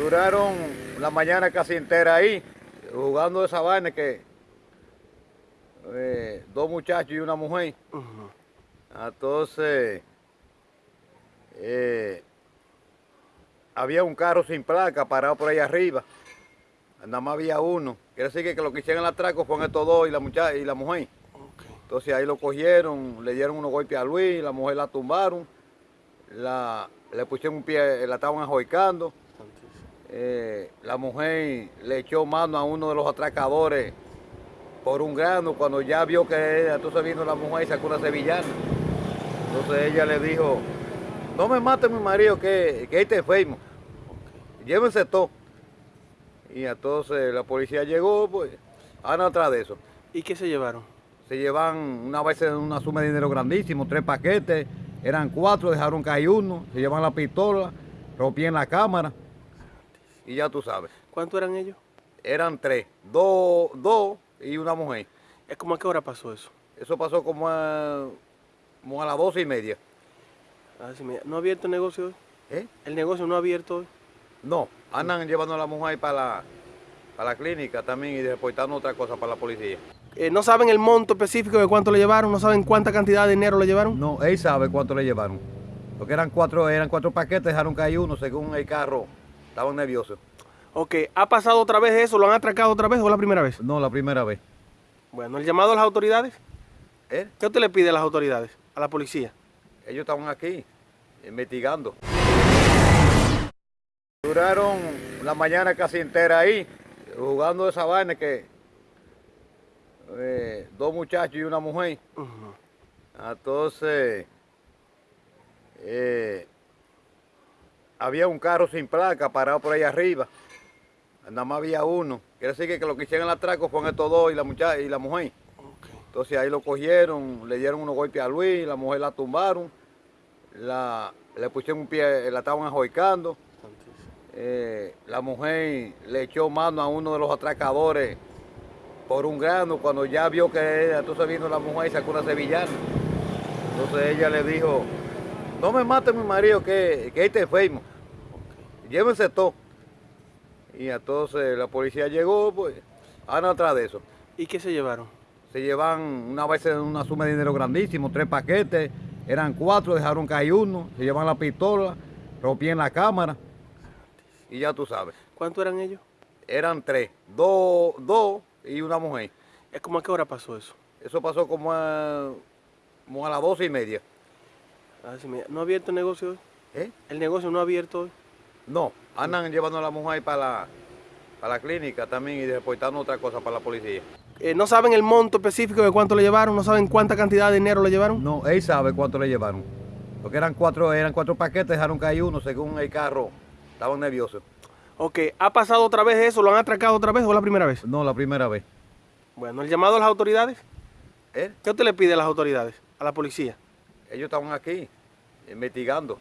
Duraron la mañana casi entera ahí, jugando esa vaina que eh, dos muchachos y una mujer. Entonces, eh, había un carro sin placa parado por ahí arriba. Nada más había uno. Quiere decir que, que lo que hicieron el atraco fueron estos dos y la muchacha y la mujer. Entonces ahí lo cogieron, le dieron unos golpes a Luis, la mujer la tumbaron, la, le pusieron un pie, la estaban ajoicando. Eh, la mujer le echó mano a uno de los atracadores por un grano cuando ya vio que entonces vino la mujer y sacó una sevillana. Entonces ella le dijo, no me mate mi marido que, que este enfermo, llévense todo. Y entonces la policía llegó, pues, andan atrás de eso. ¿Y qué se llevaron? Se llevan una vez una suma de dinero grandísimo, tres paquetes, eran cuatro, dejaron caer uno, se llevan la pistola, rompían la cámara y ya tú sabes. ¿Cuántos eran ellos? Eran tres, dos, dos y una mujer. ¿Es como a qué hora pasó eso? Eso pasó como a, como a las doce y media. Me- ¿No ha abierto el negocio hoy? ¿Eh? ¿El negocio no ha abierto hoy? No, andan llevando a la mujer para la, para la clínica también y reportando otra cosa para la policía. Eh, ¿No saben el monto específico de cuánto le llevaron? ¿No saben cuánta cantidad de dinero le llevaron? No, él sabe cuánto le llevaron. Porque eran cuatro, eran cuatro paquetes, dejaron caer uno según el carro. Estaban nerviosos. Ok, ¿ha pasado otra vez eso? ¿Lo han atracado otra vez o la primera vez? No, la primera vez. Bueno, el llamado a las autoridades. ¿Eh? ¿Qué usted le pide a las autoridades? A la policía. Ellos estaban aquí investigando. Duraron la mañana casi entera ahí, jugando esa vaina que eh, dos muchachos y una mujer. Entonces, eh, había un carro sin placa parado por ahí arriba. Nada más había uno. Quiere decir que, que lo que hicieron el atraco fueron estos dos y la muchacha y la mujer. Entonces ahí lo cogieron, le dieron unos golpes a Luis, la mujer la tumbaron, la, le pusieron un pie, la estaban ajoicando. Eh, la mujer le echó mano a uno de los atracadores por un grano cuando ya vio que entonces vino la mujer y sacó una sevillana. Entonces ella le dijo, no me mate mi marido que, que este enfermo, llévense todo. Y entonces la policía llegó, pues, andan atrás de eso. ¿Y qué se llevaron? Se llevan una vez una suma de dinero grandísimo, tres paquetes, eran cuatro, dejaron caer uno, se llevan la pistola, rompían la cámara y ya tú sabes. ¿Cuántos eran ellos? Eran tres, dos, dos y una mujer. ¿Es como a qué hora pasó eso? Eso pasó como a, como a las doce y media. A ver si me- ¿No ha abierto el negocio hoy? ¿Eh? ¿El negocio no ha abierto hoy? No, andan llevando a la mujer para la, para la clínica también y reportando otra cosa para la policía. Eh, ¿No saben el monto específico de cuánto le llevaron? ¿No saben cuánta cantidad de dinero le llevaron? No, él sabe cuánto le llevaron. Porque eran cuatro, eran cuatro paquetes, dejaron caer uno según el carro. Estaban nerviosos. Ok, ¿ha pasado otra vez eso? ¿Lo han atracado otra vez o es la primera vez? No, la primera vez. Bueno, el llamado a las autoridades. ¿Eh? ¿Qué usted le pide a las autoridades? A la policía. Ellos estaban aquí investigando.